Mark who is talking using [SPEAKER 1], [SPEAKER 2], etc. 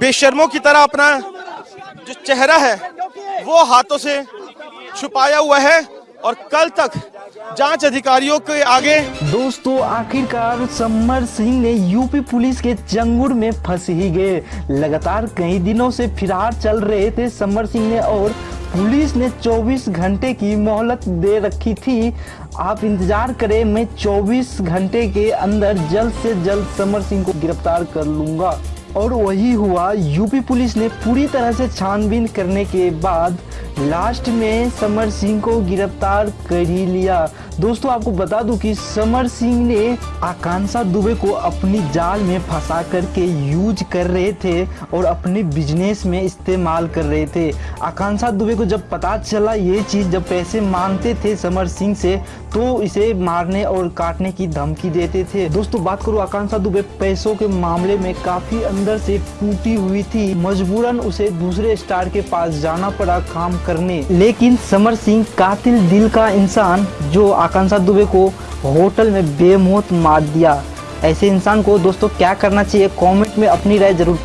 [SPEAKER 1] बेशर्मों की तरह अपना जो चेहरा है, वो हाथों से छुपाया हुआ है और कल तक जाँच अधिकारियों के आगे
[SPEAKER 2] दोस्तों, आखिरकार समर सिंह ने यूपी पुलिस के चंगुर में फंस ही गए लगातार कई दिनों से फिरार चल रहे थे समर सिंह ने और पुलिस ने 24 घंटे की मोहलत दे रखी थी। आप इंतज़ार करें, मैं 24 घंटे के अंदर जल्द से जल्द समर सिंह को गिरफ़्तार कर लूँगा। और वही हुआ यूपी पुलिस ने पूरी तरह से छानबीन करने के बाद लास्ट में समर सिंह को गिरफ़्तार कर ही लिया। दोस्तों, आपको बता दूँ कि समर सिंह ने आकांक्षा दुबे को अपनी जाल में फंसा करके यूज़ कर रहे थे और अपने बिज़नेस में इस्तेमाल कर रहे थे। आकांक्षा दुबे को जब पता चला ये चीज़, जब पैसे मांगते थे समर सिंह से तो इसे मारने और काटने की धमकी देते थे। दोस्तों, बात करूँ आकांक्षा दुबे पैसों के मामले में काफ़ी अंदर से टूटी हुई थी। मजबूरन उसे दूसरे स्टार के पास जाना पड़ा। काम करने। लेकिन समर सिंह कातिल दिल का इंसान जो आकांक्षा दुबे को होटल में बेमौत मार दिया। ऐसे इंसान को दोस्तों क्या करना चाहिए? कमेंट में अपनी राय ज़रूर।